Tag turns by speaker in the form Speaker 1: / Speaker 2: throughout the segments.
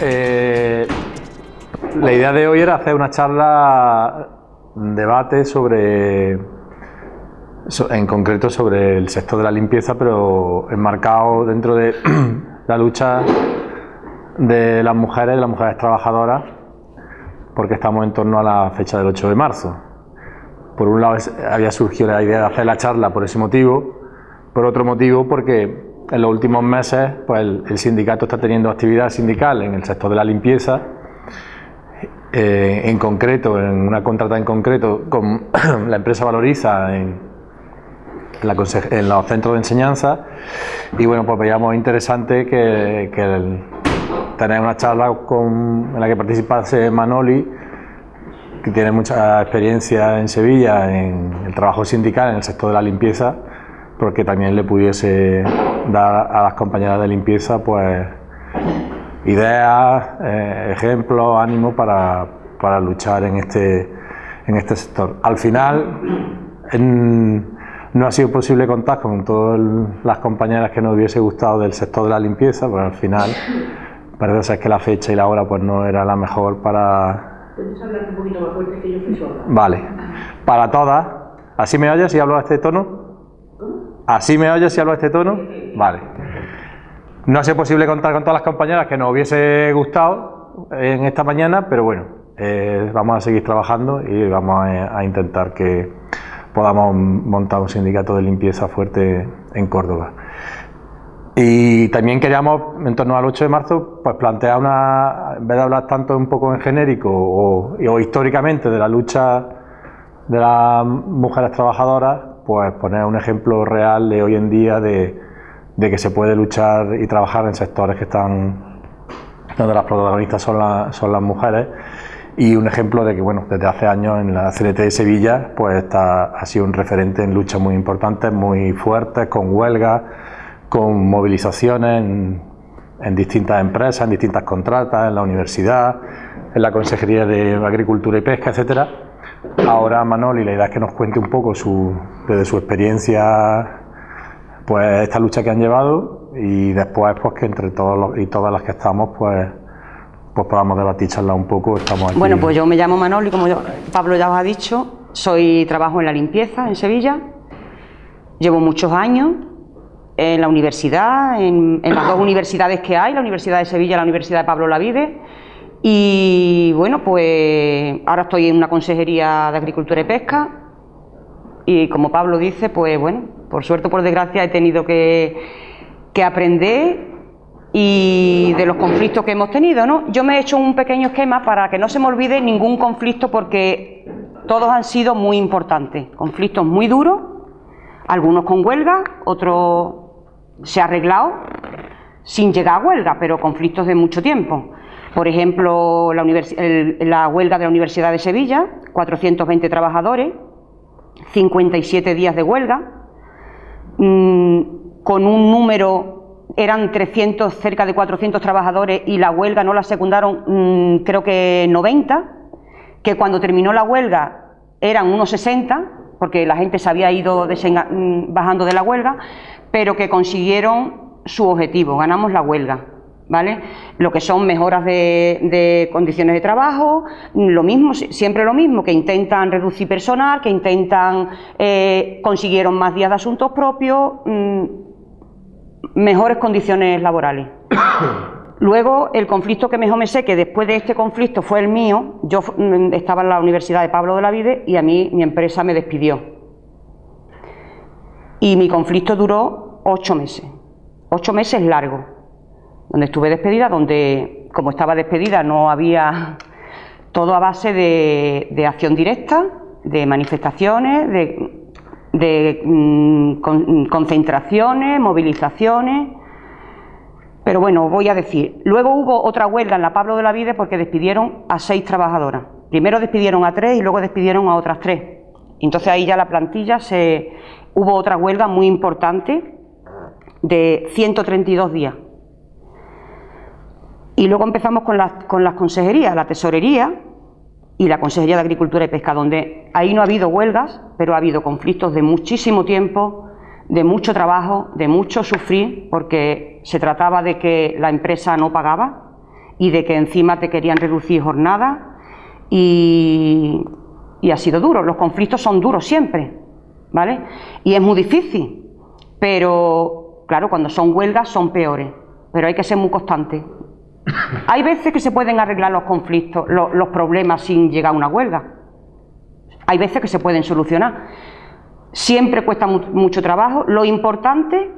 Speaker 1: eh, la idea de hoy era hacer una charla, un debate sobre, so- en concreto sobre el sector de la limpieza, pero enmarcado dentro de la lucha de las mujeres, de las mujeres trabajadoras, porque estamos en torno a la fecha del 8 de marzo. Por un lado había surgido la idea de hacer la charla por ese motivo, por otro motivo porque en los últimos meses pues el, sindicato está teniendo actividad sindical en el sector de la limpieza, eh, en concreto, en una contrata en concreto con la empresa Valoriza en, los centros de enseñanza. Y bueno, pues veíamos interesante que, que tener una charla con, en la que participase Manoli, que tiene mucha experiencia en Sevilla en el trabajo sindical en el sector de la limpieza, porque también le pudiese dar a las compañeras de limpieza pues ideas, eh, ejemplos, ánimo para, para luchar en este, en este sector. Al final en- no ha sido posible contar con todas las compañeras que nos hubiese gustado del sector de la limpieza, pero al final parece ser que la fecha y la hora pues no era la mejor para,
Speaker 2: Puedes hablar un poquito más fuerte que yo soy sorda.
Speaker 1: Vale. Para todas. ¿Así me oyes si hablo a este tono? ¿Así me oyes si hablo a este tono? Vale. No ha sido posible contar con todas las compañeras que nos hubiese gustado en esta mañana, pero bueno, eh, vamos a seguir trabajando y vamos a, intentar que podamos montar un sindicato de limpieza fuerte en Córdoba. Y también queríamos, en torno al 8 de marzo, pues plantear una, en vez de hablar tanto un poco en genérico o históricamente de la lucha de las mujeres trabajadoras, pues poner un ejemplo real de hoy en día de, que se puede luchar y trabajar en sectores que están, donde las protagonistas son, las- son las mujeres. Y un ejemplo de que, bueno, desde hace años en la CNT de Sevilla, pues está, ha sido un referente en luchas muy importantes, muy fuertes, con huelgas, con movilizaciones en, en distintas empresas, en distintas contratas, en la universidad, en la Consejería de Agricultura y Pesca, etcétera. Ahora Manoli, la idea es que nos cuente un poco su, desde su experiencia pues esta lucha que han llevado y después pues que entre todos los- y todas las que estamos pues pues podamos debatir, charlar un poco, estamos aquí.
Speaker 3: Bueno, pues yo me llamo Manoli, como yo- Pablo ya os ha dicho, soy trabajo en la limpieza en Sevilla, llevo muchos años en la universidad, en, en las dos universidades que hay, la Universidad de Sevilla y la Universidad de Pablo Lavide, y bueno, pues ahora estoy en una consejería de Agricultura y Pesca, y como Pablo dice, pues bueno, por suerte o por desgracia he tenido que, que aprender y de los conflictos que hemos tenido, ¿no? Yo me he hecho un pequeño esquema para que no se me olvide ningún conflicto porque todos han sido muy importantes, conflictos muy duros, algunos con huelga, otros se ha arreglado sin llegar a huelga, pero conflictos de mucho tiempo. Por ejemplo, la, huelga de la Universidad de Sevilla, 420 trabajadores, 57 días de huelga, mm, con un número, eran 300, cerca de 400 trabajadores y la huelga no la secundaron mm, creo que 90, que cuando terminó la huelga eran unos 60, porque la gente se había ido mm, bajando de la huelga, pero que consiguieron su objetivo, ganamos la huelga. ¿Vale? Lo que son mejoras de, de condiciones de trabajo, lo mismo, si- siempre lo mismo, que intentan reducir personal, que intentan, eh, consiguieron más días de asuntos propios, mm, mejores condiciones laborales. Luego, el conflicto que mejor me sé, que después de este conflicto fue el mío, yo mm, estaba en la Universidad de Pablo de la Vide y a mí mi empresa me despidió. Y mi conflicto duró ocho meses, ocho meses largos, donde estuve despedida, donde como estaba despedida no había todo a base de, acción directa, de manifestaciones, de, mm, con- concentraciones, movilizaciones. Pero bueno, voy a decir, luego hubo otra huelga en la Pablo de la Vide porque despidieron a seis trabajadoras. Primero despidieron a tres y luego despidieron a otras tres. Entonces ahí ya la plantilla se... Hubo otra huelga muy importante de 132 días. Y luego empezamos con las, con las consejerías, la tesorería y la Consejería de Agricultura y Pesca, donde ahí no ha habido huelgas, pero ha habido conflictos de muchísimo tiempo, de mucho trabajo, de mucho sufrir, porque se trataba de que la empresa no pagaba y de que encima te querían reducir jornada y, y ha sido duro. Los conflictos son duros siempre, ¿vale? Y es muy difícil, pero claro, cuando son huelgas son peores, pero hay que ser muy constante. Hay veces que se pueden arreglar los conflictos, los, problemas sin llegar a una huelga. Hay veces que se pueden solucionar. Siempre cuesta mu- mucho trabajo. Lo importante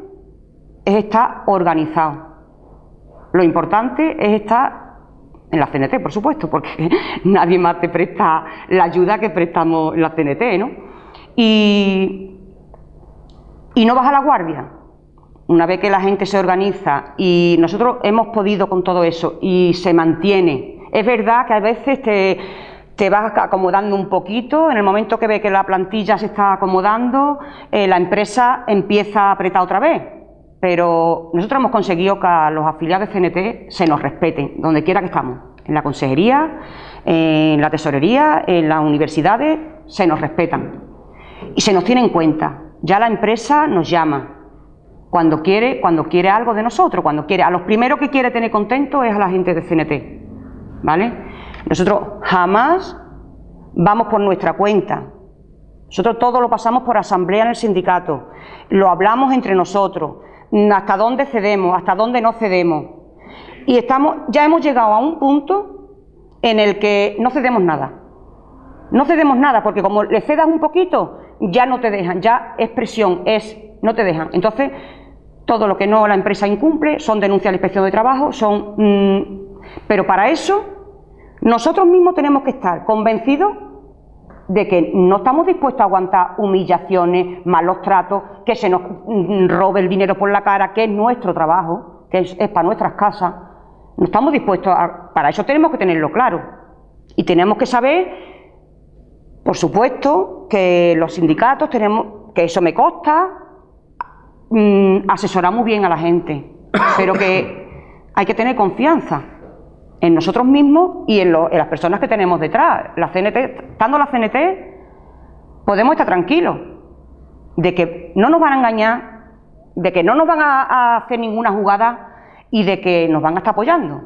Speaker 3: es estar organizado. Lo importante es estar en la CNT, por supuesto, porque nadie más te presta la ayuda que prestamos la CNT, ¿no? Y, y no baja la guardia. Una vez que la gente se organiza y nosotros hemos podido con todo eso y se mantiene. Es verdad que a veces te, te vas acomodando un poquito, en el momento que ve que la plantilla se está acomodando, eh, la empresa empieza a apretar otra vez. Pero nosotros hemos conseguido que a los afiliados de CNT se nos respeten, donde quiera que estamos, en la consejería, en la tesorería, en las universidades, se nos respetan y se nos tiene en cuenta. Ya la empresa nos llama cuando quiere, cuando quiere algo de nosotros, cuando quiere. A los primeros que quiere tener contento es a la gente de CNT, ¿vale? Nosotros jamás vamos por nuestra cuenta. Nosotros todo lo pasamos por asamblea en el sindicato, lo hablamos entre nosotros, hasta dónde cedemos, hasta dónde no cedemos. Y estamos, ya hemos llegado a un punto en el que no cedemos nada. No cedemos nada, porque como le cedas un poquito, ya no te dejan, ya es presión, es, no te dejan. Entonces, todo lo que no la empresa incumple son denuncias a la inspección de trabajo, son. mm, pero para eso, nosotros mismos tenemos que estar convencidos de que no estamos dispuestos a aguantar humillaciones, malos tratos, que se nos mm, robe el dinero por la cara, que es nuestro trabajo, que es, es para nuestras casas. No estamos dispuestos a. Para eso tenemos que tenerlo claro. Y tenemos que saber por supuesto que los sindicatos tenemos, que eso me consta, mm, asesorar muy bien a la gente, pero que hay que tener confianza en nosotros mismos y en, las personas que tenemos detrás. La CNT, estando la CNT, podemos estar tranquilos de que no nos van a engañar, de que no nos van a, a hacer ninguna jugada y de que nos van a estar apoyando.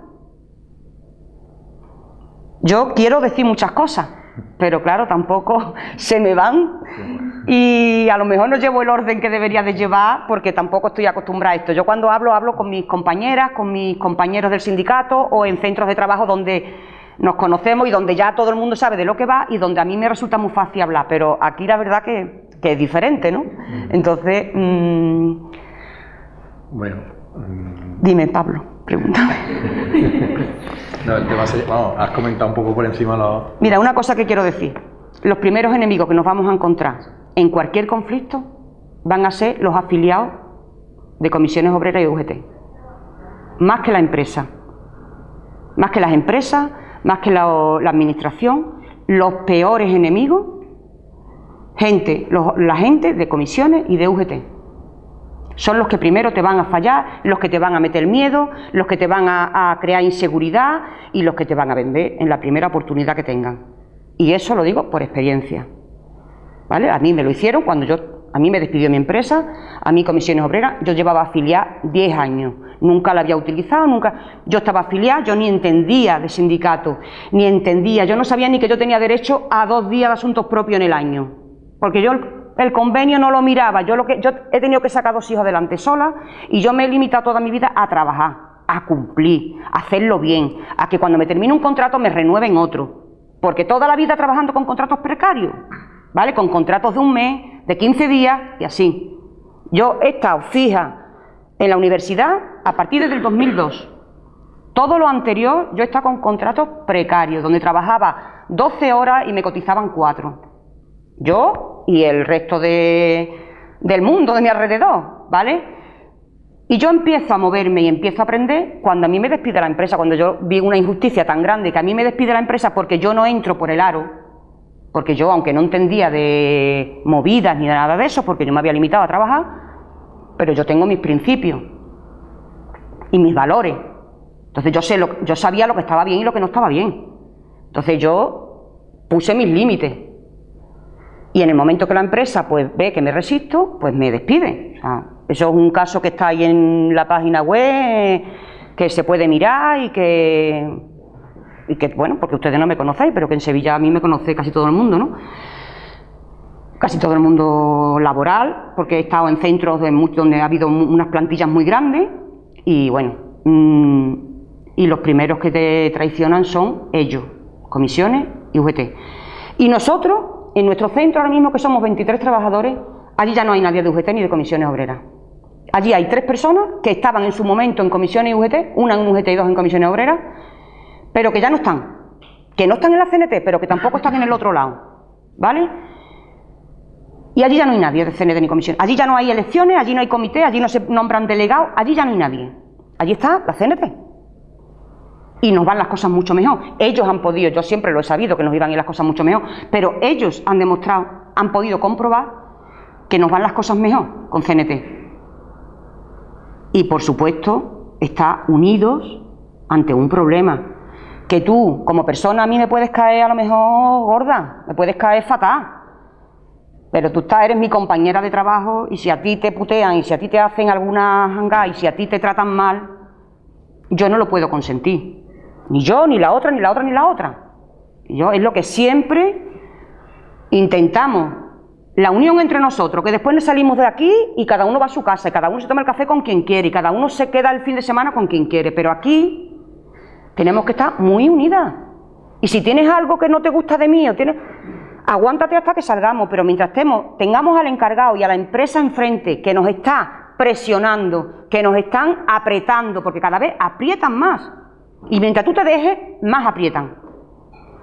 Speaker 3: Yo quiero decir muchas cosas, pero claro, tampoco se me van y a lo mejor no llevo el orden que debería de llevar porque tampoco estoy acostumbrada a esto. Yo cuando hablo, hablo con mis compañeras, con mis compañeros del sindicato o en centros de trabajo donde nos conocemos y donde ya todo el mundo sabe de lo que va y donde a mí me resulta muy fácil hablar, pero aquí la verdad que, que es diferente, ¿no? Entonces, mm,
Speaker 1: Bueno, mm,
Speaker 3: dime Pablo, pregúntame.
Speaker 1: no, el tema se- vamos, has comentado un poco por encima.
Speaker 3: Mira, una cosa que quiero decir. Los primeros enemigos que nos vamos a encontrar en cualquier conflicto van a ser los afiliados de comisiones obreras y UGT. Más que la empresa. Más que las empresas, más que la, la administración, los peores enemigos, gente, los- la gente de comisiones y de UGT. Son los que primero te van a fallar, los que te van a meter miedo, los que te van a, crear inseguridad y los que te van a vender en la primera oportunidad que tengan. Y eso lo digo por experiencia. ¿Vale? A mí me lo hicieron cuando yo, a mí me despidió mi empresa, a mí comisiones obreras, yo llevaba afiliada 10 años, nunca la había utilizado, nunca, yo estaba afiliada, yo ni entendía de sindicato, ni entendía, yo no sabía ni que yo tenía derecho a dos días de asuntos propios en el año, porque yo el, convenio no lo miraba, yo, lo que, yo he tenido que sacar dos hijos adelante sola y yo me he limitado toda mi vida a trabajar, a cumplir, a hacerlo bien, a que cuando me termine un contrato me renueven otro, porque toda la vida trabajando con contratos precarios, ¿vale? Con contratos de un mes, de 15 días y así. Yo he estado fija en la universidad a partir del 2002. Todo lo anterior yo he estado con contratos precarios, donde trabajaba 12 horas y me cotizaban 4. Yo y el resto de, del mundo de mi alrededor, ¿vale? Y yo empiezo a moverme y empiezo a aprender cuando a mí me despide la empresa, cuando yo vi una injusticia tan grande que a mí me despide la empresa porque yo no entro por el aro, porque yo, aunque no entendía de movidas ni de nada de eso, porque yo me había limitado a trabajar, pero yo tengo mis principios y mis valores. Entonces yo, sé lo, yo sabía lo que estaba bien y lo que no estaba bien. Entonces yo puse mis límites. Y en el momento que la empresa pues ve que me resisto, pues me despide. O sea, eso es un caso que está ahí en la página web, que se puede mirar y que, y que, bueno, porque ustedes no me conocéis, pero que en Sevilla a mí me conoce casi todo el mundo, ¿no? Casi todo el mundo laboral, porque he estado en centros de donde ha habido unas plantillas muy grandes y, bueno, mm, y los primeros que te traicionan son ellos, comisiones y UGT. Y nosotros, en nuestro centro ahora mismo que somos 23 trabajadores, allí ya no hay nadie de UGT ni de comisiones obreras. Allí hay tres personas que estaban en su momento en comisiones UGT, una en UGT y dos en comisiones obreras, pero que ya no están. Que no están en la CNT, pero que tampoco están en el otro lado. ¿Vale? Y allí ya no hay nadie de CNT ni comisión. Allí ya no hay elecciones, allí no hay comité, allí no se nombran delegados, allí ya no hay nadie. Allí está la CNT. Y nos van las cosas mucho mejor. Ellos han podido, yo siempre lo he sabido que nos iban a ir las cosas mucho mejor, pero ellos han demostrado, han podido comprobar que nos van las cosas mejor con CNT y por supuesto está unidos ante un problema. Que tú, como persona, a mí me puedes caer a lo mejor gorda, me puedes caer fatal, pero tú estás, eres mi compañera de trabajo y si a ti te putean y si a ti te hacen alguna hanga y si a ti te tratan mal, yo no lo puedo consentir. Ni yo, ni la otra, ni la otra, ni la otra. Yo es lo que siempre intentamos la unión entre nosotros, que después nos salimos de aquí y cada uno va a su casa, y cada uno se toma el café con quien quiere, y cada uno se queda el fin de semana con quien quiere, pero aquí tenemos que estar muy unidas. Y si tienes algo que no te gusta de mí, o tienes, aguántate hasta que salgamos, pero mientras tengamos al encargado y a la empresa enfrente que nos está presionando, que nos están apretando, porque cada vez aprietan más, y mientras tú te dejes, más aprietan.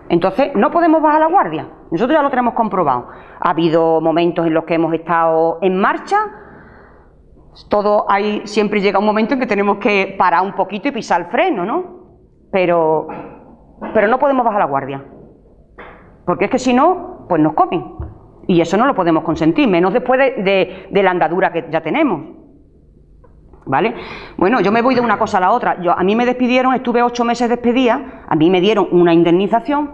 Speaker 3: Entonces, no podemos bajar la guardia. Nosotros ya lo tenemos comprobado. Ha habido momentos en los que hemos estado en marcha. Todo hay, siempre llega un momento en que tenemos que parar un poquito y pisar el freno, ¿no? Pero, pero no podemos bajar la guardia. Porque es que si no, pues nos comen. Y eso no lo podemos consentir, menos después de, la andadura que ya tenemos. ¿Vale? Bueno, yo me voy de una cosa a la otra. Yo, a mí me despidieron, estuve ocho meses despedida, a mí me dieron una indemnización,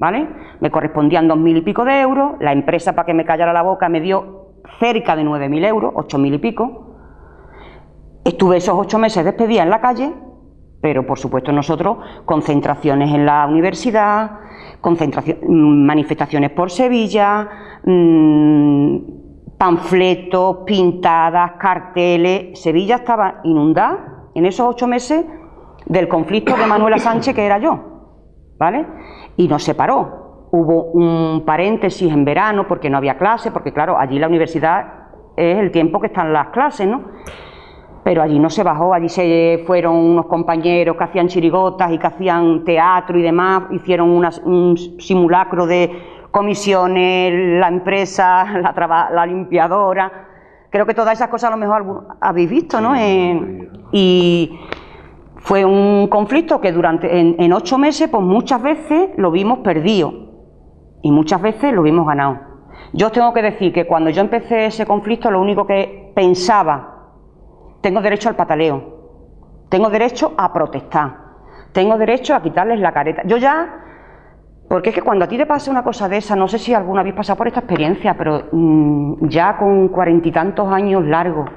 Speaker 3: ¿vale? Me correspondían dos mil y pico de euros, la empresa para que me callara la boca me dio cerca de nueve mil euros, ocho mil y pico. Estuve esos ocho meses despedida en la calle, pero por supuesto nosotros concentraciones en la universidad, manifestaciones por Sevilla, mmm, panfletos, pintadas, carteles. Sevilla estaba inundada en esos ocho meses del conflicto de Manuela Sánchez, que era yo, ¿vale? y nos separó. Hubo un paréntesis en verano porque no había clase, porque claro, allí la universidad es el tiempo que están las clases, ¿no? Pero allí no se bajó, allí se fueron unos compañeros que hacían chirigotas y que hacían teatro y demás, hicieron un simulacro de comisiones, la empresa, la, la limpiadora. Creo que todas esas cosas a lo mejor habéis visto, ¿no? y fue un conflicto que durante en, ocho meses, pues muchas veces lo vimos perdido y muchas veces lo vimos ganado. Yo os tengo que decir que cuando yo empecé ese conflicto, lo único que pensaba, tengo derecho al pataleo, tengo derecho a protestar, tengo derecho a quitarles la careta. Yo ya, porque es que cuando a ti te pasa una cosa de esa, no sé si alguna habéis pasado por esta experiencia, pero mm, ya con cuarenta y tantos años largos,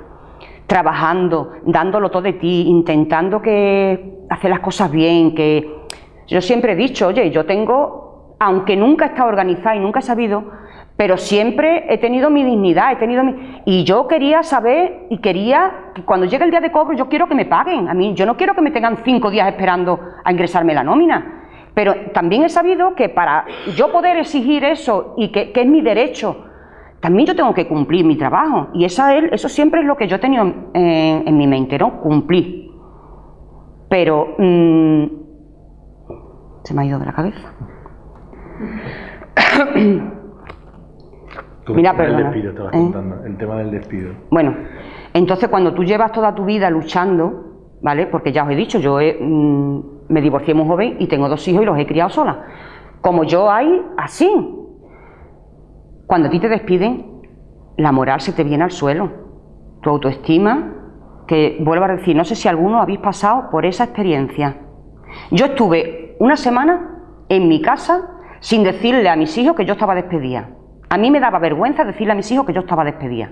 Speaker 3: trabajando, dándolo todo de ti, intentando que hacer las cosas bien, que yo siempre he dicho, oye, yo tengo, aunque nunca he estado organizada y nunca he sabido, pero siempre he tenido mi dignidad, he tenido mi... Y yo quería saber y quería que cuando llegue el día de cobro yo quiero que me paguen. A mí yo no quiero que me tengan cinco días esperando a ingresarme la nómina. Pero también he sabido que para yo poder exigir eso y que, que es mi derecho también yo tengo que cumplir mi trabajo. Y esa, eso siempre es lo que yo he tenido en, mi mente, ¿no? Cumplir. Pero mm, se me ha ido de la cabeza.
Speaker 1: Mira, El despido, te vas ¿eh? contando, el tema del despido.
Speaker 3: Bueno, entonces cuando tú llevas toda tu vida luchando, ¿vale? Porque ya os he dicho, yo mm, me divorcié muy joven y tengo dos hijos y los he criado sola. Como yo hay, así, cuando a ti te despiden, la moral se te viene al suelo. Tu autoestima, que vuelvo a decir, no sé si alguno habéis pasado por esa experiencia. Yo estuve una semana en mi casa sin decirle a mis hijos que yo estaba despedida. A mí me daba vergüenza decirle a mis hijos que yo estaba despedida.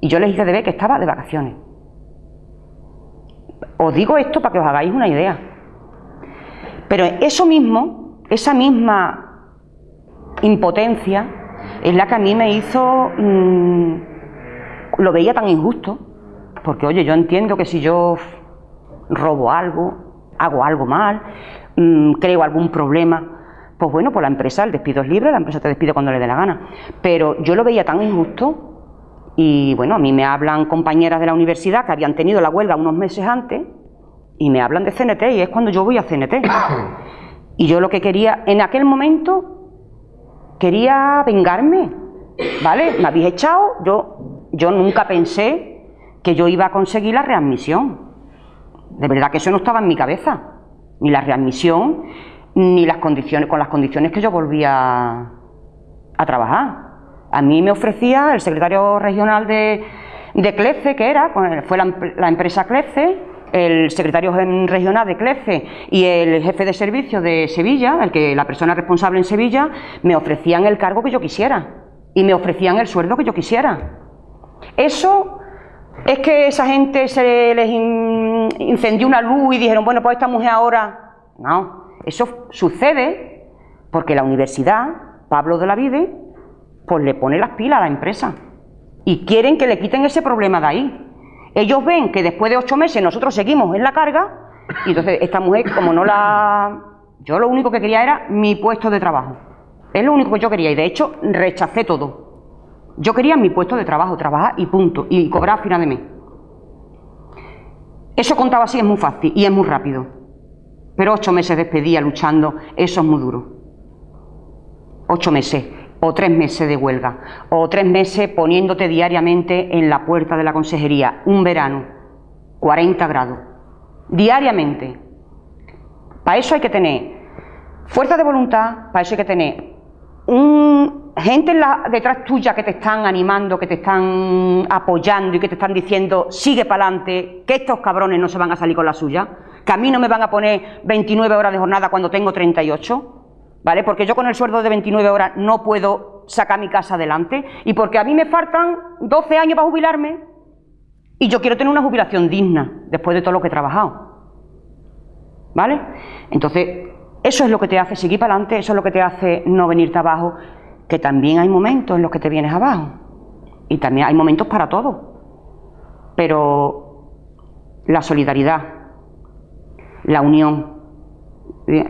Speaker 3: Y yo les hice de ver que estaba de vacaciones. Os digo esto para que os hagáis una idea. Pero eso mismo, esa misma impotencia, es la que a mí me hizo, mm, lo veía tan injusto, porque oye, yo entiendo que si yo robo algo, hago algo mal, mm, creo algún problema, pues bueno, pues la empresa, el despido es libre, la empresa te despide cuando le dé la gana. Pero yo lo veía tan injusto y bueno, a mí me hablan compañeras de la universidad que habían tenido la huelga unos meses antes y me hablan de CNT y es cuando yo voy a CNT. Y yo lo que quería, en aquel momento, quería vengarme, ¿vale? Me habéis echado, yo, yo nunca pensé que yo iba a conseguir la readmisión. De verdad que eso no estaba en mi cabeza, ni la readmisión, ni las condiciones, con las condiciones que yo volvía a trabajar. A mí me ofrecía el secretario regional de, de CLECE, que era, fue la, empresa CLECE, el secretario regional de CLECE y el jefe de servicio de Sevilla, el que la persona responsable en Sevilla, me ofrecían el cargo que yo quisiera y me ofrecían el sueldo que yo quisiera. Eso es que esa gente se les incendió una luz y dijeron, bueno, pues esta mujer ahora... No, eso sucede porque la universidad, Pablo de la Vide, pues le pone las pilas a la empresa y quieren que le quiten ese problema de ahí. Ellos ven que después de ocho meses nosotros seguimos en la carga y entonces esta mujer, como no la... Yo lo único que quería era mi puesto de trabajo. Es lo único que yo quería y de hecho rechacé todo. Yo quería mi puesto de trabajo, trabajar y punto, y cobrar a final de mes. Eso contaba así es muy fácil y es muy rápido. Pero ocho meses despedía luchando, eso es muy duro. Ocho meses, o tres meses de huelga, o tres meses poniéndote diariamente en la puerta de la consejería, un verano, 40 grados, diariamente. Para eso hay que tener fuerza de voluntad, para eso hay que tener un, gente detrás tuya que te están animando, que te están apoyando y que te están diciendo sigue para adelante, que estos cabrones no se van a salir con la suya que a mí no me van a poner 29 horas de jornada cuando tengo 38, ¿vale? Porque yo con el sueldo de 29 horas no puedo sacar mi casa adelante y porque a mí me faltan 12 años para jubilarme y yo quiero tener una jubilación digna después de todo lo que he trabajado. ¿Vale? Entonces, eso es lo que te hace seguir para adelante, eso es lo que te hace no venirte abajo, que también hay momentos en los que te vienes abajo y también hay momentos para todo. Pero la solidaridad, la unión.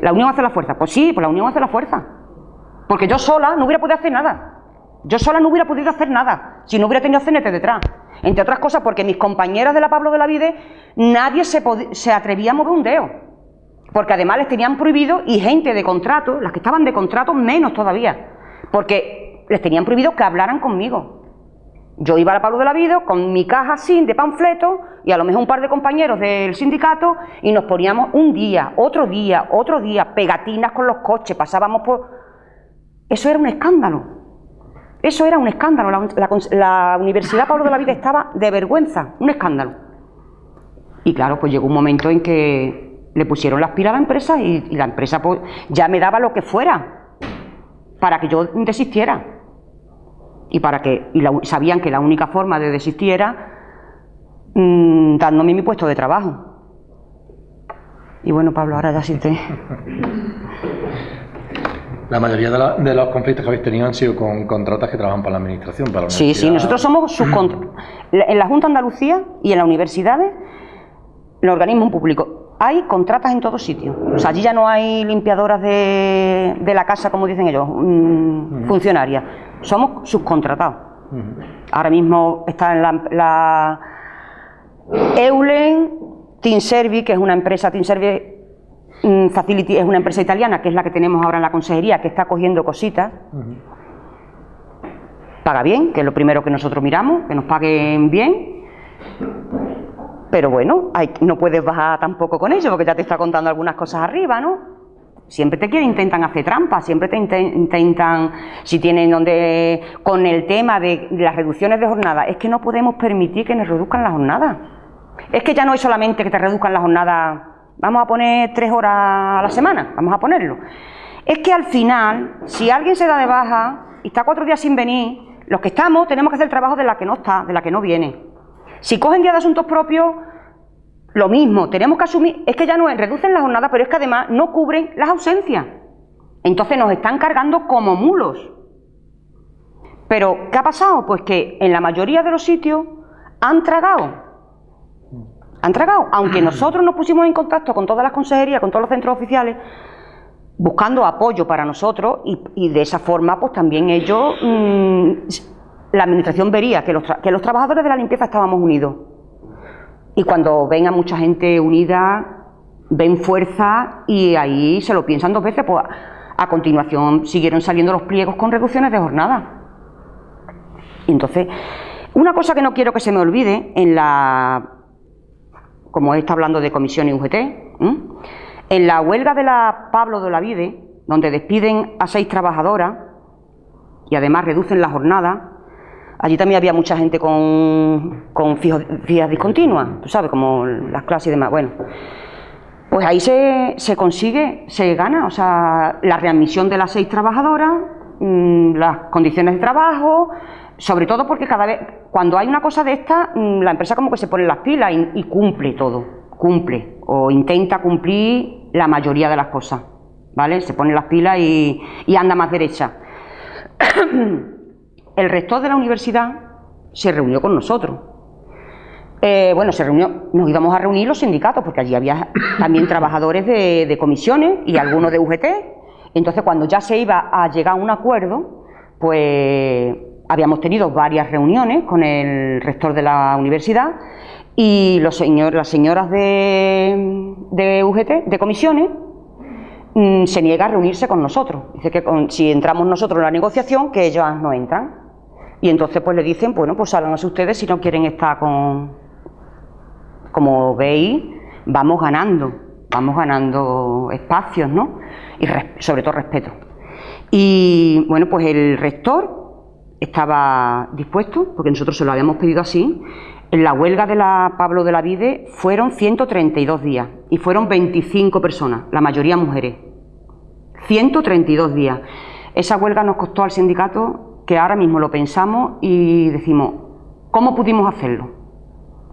Speaker 3: ¿La unión hace la fuerza? Pues sí, pues la unión hace la fuerza. Porque yo sola no hubiera podido hacer nada. Yo sola no hubiera podido hacer nada si no hubiera tenido CNT detrás. Entre otras cosas porque mis compañeras de la Pablo de la Vide, nadie se, se atrevía a mover un dedo. Porque además les tenían prohibido, y gente de contrato, las que estaban de contrato menos todavía. Porque les tenían prohibido que hablaran conmigo. Yo iba a la Pablo de la Vida con mi caja sin de panfletos y a lo mejor un par de compañeros del sindicato y nos poníamos un día, otro día, otro día, pegatinas con los coches, pasábamos por... Eso era un escándalo. Eso era un escándalo. La, Universidad Pablo de la Vida estaba de vergüenza, un escándalo. Y claro, pues llegó un momento en que le pusieron las pilas a la empresa y, y la empresa pues, ya me daba lo que fuera para que yo desistiera y para que y sabían que la única forma de desistir era mm, dándome mi puesto de trabajo. Y bueno, Pablo, ahora ya sí te...
Speaker 1: La mayoría de, los conflictos que habéis tenido han sido con contratas que trabajan para la administración, para la
Speaker 3: Sí, sí, nosotros somos subcontratas. En la Junta de Andalucía y en las universidades, los organismos públicos, hay contratas en todos sitios. O sea, allí ya no hay limpiadoras de, la casa, como dicen ellos, mm, funcionarias somos subcontratados. Ahora mismo está en la, Eulen, Team Servi, que es una empresa, Team Servi mm, Facility es una empresa italiana, que es la que tenemos ahora en la consejería, que está cogiendo cositas. Paga bien, que es lo primero que nosotros miramos, que nos paguen bien. Pero bueno, no puedes bajar tampoco con ello, porque ya te está contando algunas cosas arriba, ¿no? Siempre te quieren, intentan hacer trampas, siempre te intentan, si tienen donde, con el tema de las reducciones de jornada, es que no podemos permitir que nos reduzcan la jornada. Es que ya no es solamente que te reduzcan la jornada, vamos a poner tres horas a la semana, vamos a ponerlo. Es que al final, si alguien se da de baja y está cuatro días sin venir, los que estamos tenemos que hacer el trabajo de la que no está, de la que no viene. Si cogen día de asuntos propios, lo mismo, tenemos que asumir, es que ya no es, reducen la jornada, pero es que además no cubren las ausencias. Entonces nos están cargando como mulos. Pero, ¿qué ha pasado? Pues que en la mayoría de los sitios han tragado. Han tragado. Aunque nosotros nos pusimos en contacto con todas las consejerías, con todos los centros oficiales, buscando apoyo para nosotros y, de esa forma, pues también ellos, mm, la administración vería que los, que los trabajadores de la limpieza estábamos unidos. Y cuando ven a mucha gente unida, ven fuerza y ahí se lo piensan dos veces, pues a continuación siguieron saliendo los pliegos con reducciones de jornada. Y entonces, una cosa que no quiero que se me olvide en la, como está hablando de comisión y UGT, en la huelga de la Pablo de la Vide, donde despiden a seis trabajadoras y además reducen la jornada, allí también había mucha gente con, con fijas discontinuas, tú sabes, como las clases y demás. Bueno, pues ahí se, se consigue, se gana, o sea, la readmisión de las seis trabajadoras, mm, las condiciones de trabajo, sobre todo porque cada vez, cuando hay una cosa de esta, mm, la empresa como que se pone las pilas y, cumple todo, cumple, o intenta cumplir la mayoría de las cosas, ¿vale? Se pone las pilas y, anda más derecha. El rector de la universidad se reunió con nosotros. Eh, bueno, se reunió, nos íbamos a reunir los sindicatos, porque allí había también trabajadores de, comisiones y algunos de UGT. Entonces, cuando ya se iba a llegar a un acuerdo, pues habíamos tenido varias reuniones con el rector de la universidad y los señor, las señoras de, de UGT, de comisiones, mm, se niega a reunirse con nosotros. Dice que si entramos nosotros en la negociación, que ellos no entran. Y entonces pues le dicen, bueno, pues sálganse ustedes si no quieren estar con, como veis, vamos ganando, vamos ganando espacios, ¿no? Y sobre todo respeto. Y bueno, pues el rector estaba dispuesto, porque nosotros se lo habíamos pedido así. En la huelga de la Pablo de la Vide fueron 132 días y fueron 25 personas, la mayoría mujeres. 132 días. Esa huelga nos costó al sindicato que ahora mismo lo pensamos y decimos, ¿cómo pudimos hacerlo?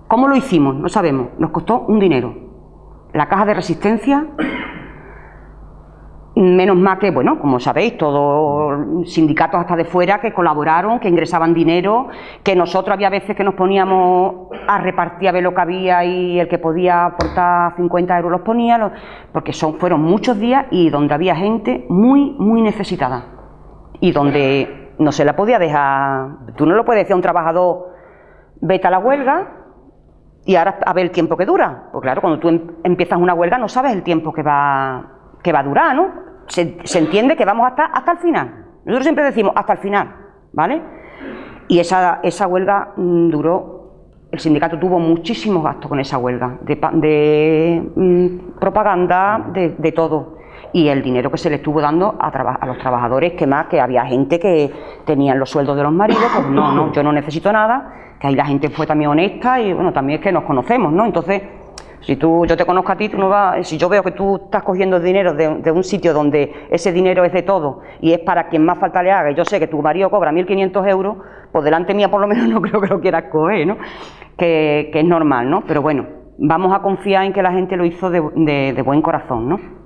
Speaker 3: ¿Cómo lo hicimos? No sabemos. Nos costó un dinero. La caja de resistencia, menos mal que, bueno, como sabéis, todos sindicatos hasta de fuera que colaboraron, que ingresaban dinero, que nosotros había veces que nos poníamos a repartir a ver lo que había y el que podía aportar 50 euros los ponía, porque son, fueron muchos días y donde había gente muy, muy necesitada. Y donde no se la podía dejar, tú no lo puedes decir a un trabajador, vete a la huelga, y ahora a ver el tiempo que dura. Pues claro, cuando tú em, empiezas una huelga no sabes el tiempo que va, que va a durar, ¿no? Se, entiende que vamos hasta, hasta el final. Nosotros siempre decimos hasta el final, ¿vale? Y esa, esa huelga mm, duró, el sindicato tuvo muchísimos gastos con esa huelga, de, mm, propaganda, de, de, todo. Y el dinero que se le estuvo dando a, a, los trabajadores, que más, que había gente que tenían los sueldos de los maridos, pues no, no, yo no necesito nada, que ahí la gente fue también honesta y bueno, también es que nos conocemos, ¿no? Entonces, si tú, yo te conozco a ti, tú no vas, si yo veo que tú estás cogiendo dinero de, un sitio donde ese dinero es de todo y es para quien más falta le haga, y yo sé que tu marido cobra 1.500 euros, pues delante mía por lo menos no creo que lo quieras coger, ¿no? Que, es normal, ¿no? Pero bueno, vamos a confiar en que la gente lo hizo de, de buen corazón, ¿no?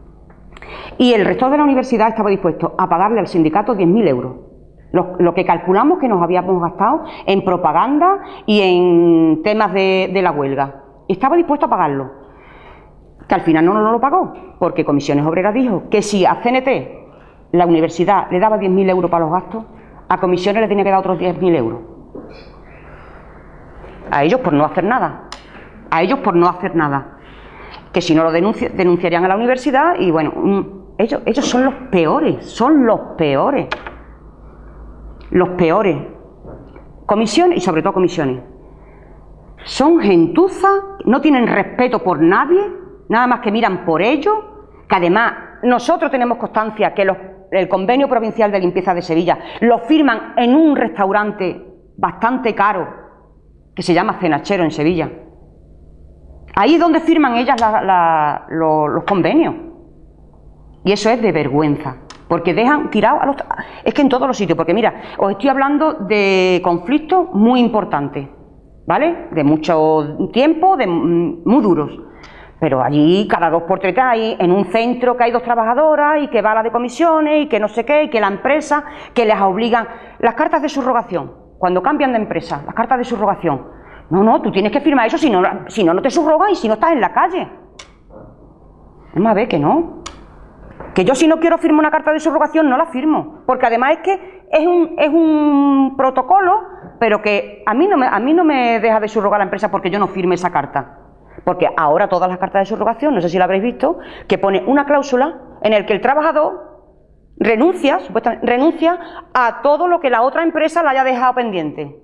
Speaker 3: Y el resto de la universidad estaba dispuesto a pagarle al sindicato 10.000 euros lo, que calculamos que nos habíamos gastado en propaganda y en temas de, la huelga. Estaba dispuesto a pagarlo. Que al final no, no lo pagó, porque Comisiones Obreras dijo que si a CNT la universidad le daba 10.000 euros para los gastos, a Comisiones le tenía que dar otros 10.000 euros. A ellos por no hacer nada. A ellos por no hacer nada. Que si no lo denunciarían a la universidad y bueno, mm, ellos, ellos son los peores, son los peores los peores. Comisiones y sobre todo comisiones. Son gentuza, no tienen respeto por nadie, nada más que miran por ellos, que además nosotros tenemos constancia que el convenio provincial de limpieza de Sevilla lo firman en un restaurante bastante caro que se llama Cenachero en Sevilla. Ahí es donde firman ellas los convenios. Y eso es de vergüenza porque dejan tirados a los... Es que en todos los sitios, porque mira, os estoy hablando de conflictos muy importantes, ¿vale? De mucho tiempo, de muy duros. Pero allí cada dos por tres hay en un centro que hay dos trabajadoras y que va a la de comisiones y que no sé qué, y que la empresa, que les obligan. Las cartas de subrogación, cuando cambian de empresa, las cartas de subrogación. No, no, tú tienes que firmar eso, si no, si no, no te subrogan y si no estás en la calle. Vamos a ver que no. Que yo si no quiero firmar una carta de subrogación no la firmo, porque además es que es un, es un protocolo, pero que a mí, no me, a mí no me deja de subrogar la empresa porque yo no firme esa carta. Porque ahora todas las cartas de subrogación, no sé si lo habréis visto, que pone una cláusula en la que el trabajador renuncia, supuestamente, renuncia a todo lo que la otra empresa le haya dejado pendiente.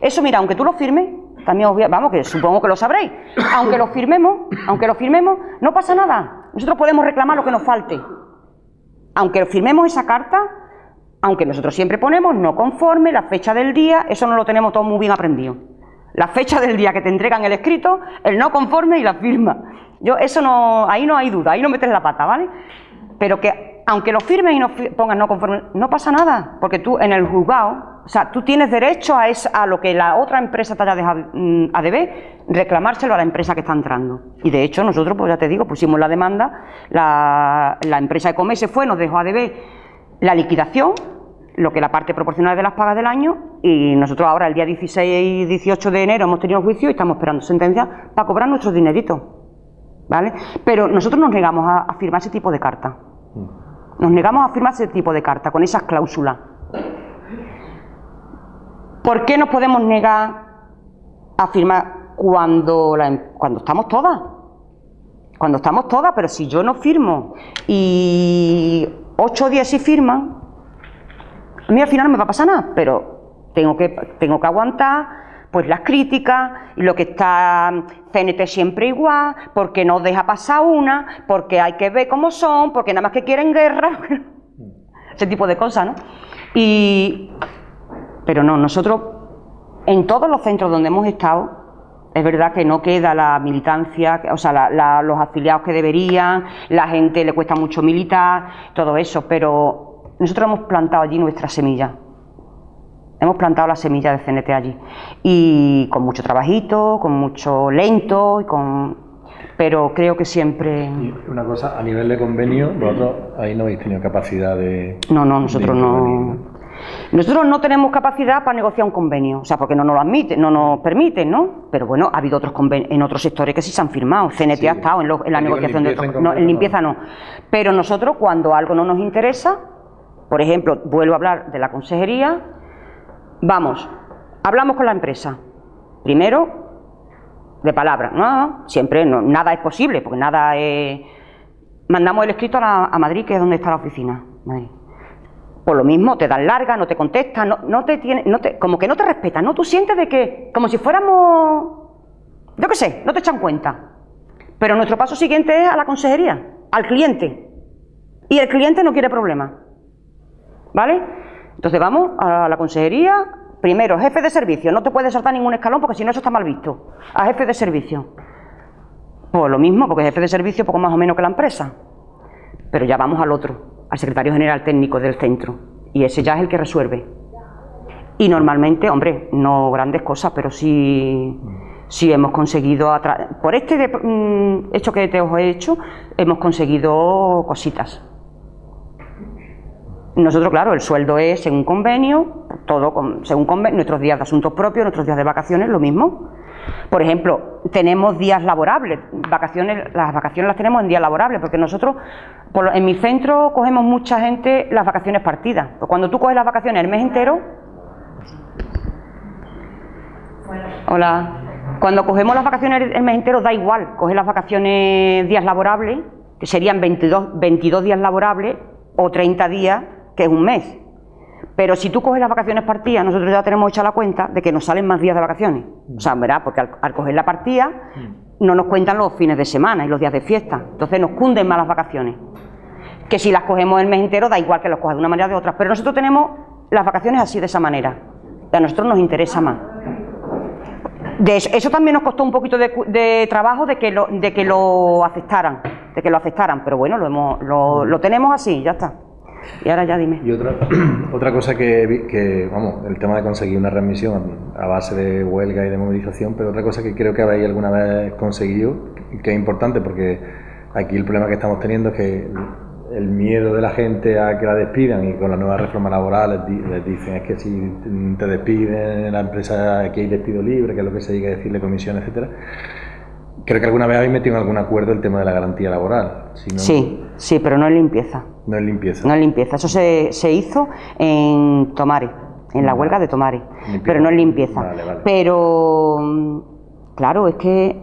Speaker 3: Eso, mira, aunque tú lo firmes, también os vamos, que supongo que lo sabréis, aunque lo firmemos, aunque lo firmemos, no pasa nada. Nosotros podemos reclamar lo que nos falte. Aunque firmemos esa carta, aunque nosotros siempre ponemos no conforme, la fecha del día, eso no lo tenemos todo muy bien aprendido. La fecha del día que te entregan el escrito, el no conforme y la firma. Yo, eso no, ahí no hay duda, ahí no metes la pata, ¿vale? Pero que aunque lo firmes y no pongas no conforme, no pasa nada, porque tú en el juzgado, o sea, tú tienes derecho a, esa- a lo que la otra empresa te haya dejado mm, a deber, reclamárselo a la empresa que está entrando. Y de hecho nosotros, pues ya te digo, pusimos la demanda, la, la empresa de Come se fue, nos dejó a deber la liquidación, lo que la parte proporcional de las pagas del año, y nosotros ahora el día 16 y 18 de enero hemos tenido el juicio y estamos esperando sentencia para cobrar nuestros dineritos. ¿Vale? Pero nosotros nos negamos a, a firmar ese tipo de carta. Nos negamos a firmar ese tipo de carta, con esas cláusulas. ¿Por qué nos podemos negar a firmar cuando, em- cuando estamos todas? Cuando estamos todas, pero si yo no firmo y 8 o 10 sí firman, a mí al final no me va a pasar nada, pero tengo que, tengo que aguantar pues las críticas lo que está CNT siempre igual, porque no deja pasar una, porque hay que ver cómo son, porque nada más que quieren guerra, ese tipo de cosas, ¿no? Y, pero no, nosotros en todos los centros donde hemos estado, es verdad que no queda la militancia, o sea, la- la- los afiliados que deberían, la gente le cuesta mucho militar, todo eso, pero nosotros hemos plantado allí nuestra semilla. Hemos plantado la semilla de CNT allí. Y con mucho trabajito, con mucho lento, y con... pero creo que siempre...
Speaker 1: Y una cosa, a nivel de convenio, vosotros ahí no habéis tenido capacidad de...
Speaker 3: No, no, nosotros no. Nosotros no tenemos capacidad para negociar un convenio, o sea, porque no nos lo admiten, no nos permiten, ¿no? Pero bueno, ha habido otros conven- en otros sectores que sí se han firmado. CNT
Speaker 1: Sí.
Speaker 3: ha estado en, lo- en la negociación de otros. No, en limpieza no. Pero nosotros, cuando algo no nos interesa, por ejemplo, vuelvo a hablar de la consejería, vamos, hablamos con la empresa. Primero, de palabra. No, siempre no, nada es posible, porque nada es. Mandamos el escrito a, la- a Madrid, que es donde está la oficina. Madrid. Por lo mismo, te dan larga, no te contestan, no, te tiene, no te, como que no te respetan, ¿no? Tú sientes de que, como si fuéramos, yo qué sé, no te echan cuenta. Pero nuestro paso siguiente es a la consejería, al cliente. Y el cliente no quiere problemas. ¿Vale? Entonces vamos a la consejería, primero, jefe de servicio, no te puedes saltar ningún escalón porque si no eso está mal visto. A jefe de servicio. Pues lo mismo, porque jefe de servicio poco más o menos que la empresa. Pero ya vamos al otro, al secretario general técnico del centro. Y ese ya es el que resuelve. Y normalmente, hombre, no grandes cosas, pero sí, sí hemos conseguido, por este de- mm, hecho que te os he hecho, hemos conseguido cositas. Nosotros, claro, el sueldo es según convenio, todo con- según convenio, nuestros días de asuntos propios, nuestros días de vacaciones, lo mismo. Por ejemplo, tenemos días laborables, vacaciones, las vacaciones las tenemos en días laborables, porque nosotros, por en mi centro, cogemos mucha gente las vacaciones partidas. Pues cuando tú coges las vacaciones el mes entero, Hola. Cuando cogemos las vacaciones el mes entero da igual, coger las vacaciones días laborables, que serían 22, 22 días laborables o 30 días, que es un mes. Pero si tú coges las vacaciones partidas, nosotros ya tenemos hecha la cuenta de que nos salen más días de vacaciones. O sea, ¿verdad? Porque al, al coger la partida no nos cuentan los fines de semana y los días de fiesta. Entonces nos cunden más las vacaciones. Que si las cogemos el mes entero da igual que los cojas de una manera o de otra. Pero nosotros tenemos las vacaciones así de esa manera. Y a nosotros nos interesa más. De eso, eso también nos costó un poquito de, de trabajo de que, lo, de que lo aceptaran, de que lo aceptaran, pero bueno, lo, hemos, lo, lo tenemos así, ya está. Y ahora ya dime.
Speaker 1: Y otra, otra cosa que, que, vamos, el tema de conseguir una readmisión a base de huelga y de movilización, pero otra cosa que creo que habéis alguna vez conseguido, que es importante porque aquí el problema que estamos teniendo es que el miedo de la gente a que la despidan y con la nueva reforma laboral les, di- les dicen es que si te despiden en la empresa aquí hay despido libre, que es lo que se llega a decirle comisión, etcétera. Creo que alguna vez habéis metido en algún acuerdo el tema de la garantía laboral. Si no,
Speaker 3: Sí, sí, pero no es limpieza.
Speaker 1: No es limpieza.
Speaker 3: No es limpieza. Eso se, se hizo en Tomare, en la huelga de Tomare.
Speaker 1: Limpieza.
Speaker 3: Pero no es limpieza.
Speaker 1: Vale, vale.
Speaker 3: Pero, mm, claro, es que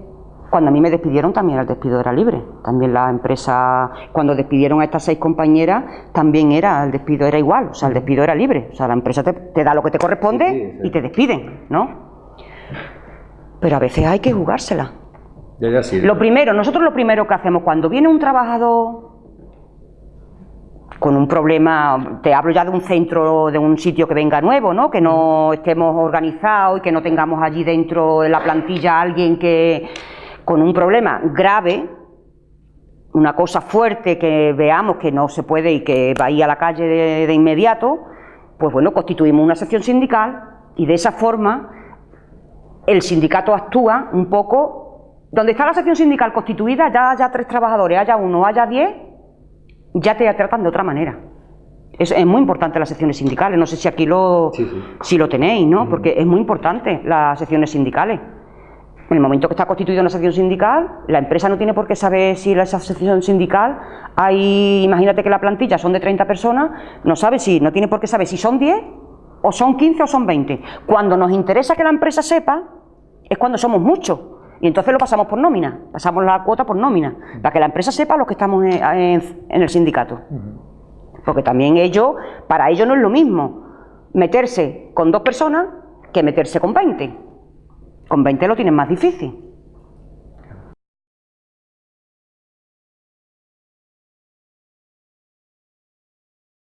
Speaker 3: cuando a mí me despidieron también el despido era libre. También la empresa, cuando despidieron a estas seis compañeras, también era, el despido era igual. O sea, el despido era libre. O sea, la empresa te, te da lo que te corresponde
Speaker 1: Sí, sí, sí.
Speaker 3: y te despiden, ¿no? Pero a veces hay que jugársela. Lo primero, nosotros lo primero que hacemos cuando viene un trabajador con un problema, te hablo ya de un centro, de un sitio que venga nuevo, ¿no? Que no estemos organizados y que no tengamos allí dentro de la plantilla alguien que con un problema grave, una cosa fuerte que veamos que no se puede y que va a ir a la calle de, de inmediato, pues bueno, constituimos una sección sindical y de esa forma el sindicato actúa un poco. Donde está la sección sindical constituida, ya haya tres trabajadores, haya uno, haya diez, ya te tratan de otra manera. Es, es muy importante las secciones sindicales. No sé si aquí lo,
Speaker 1: Sí, sí.
Speaker 3: si lo tenéis, ¿no? Porque es muy importante las secciones sindicales. En el momento que está constituida una sección sindical, la empresa no tiene por qué saber si esa sección sindical hay, imagínate que la plantilla son de 30 personas, no sabe si, no tiene por qué saber si son 10 o son 15 o son 20. Cuando nos interesa que la empresa sepa, es cuando somos muchos. Y entonces lo pasamos por nómina, pasamos la cuota por nómina, para que la empresa sepa los que estamos en, en- en el sindicato. Porque también ellos, para ellos no es lo mismo meterse con dos personas que meterse con 20. Con 20 lo tienen más difícil.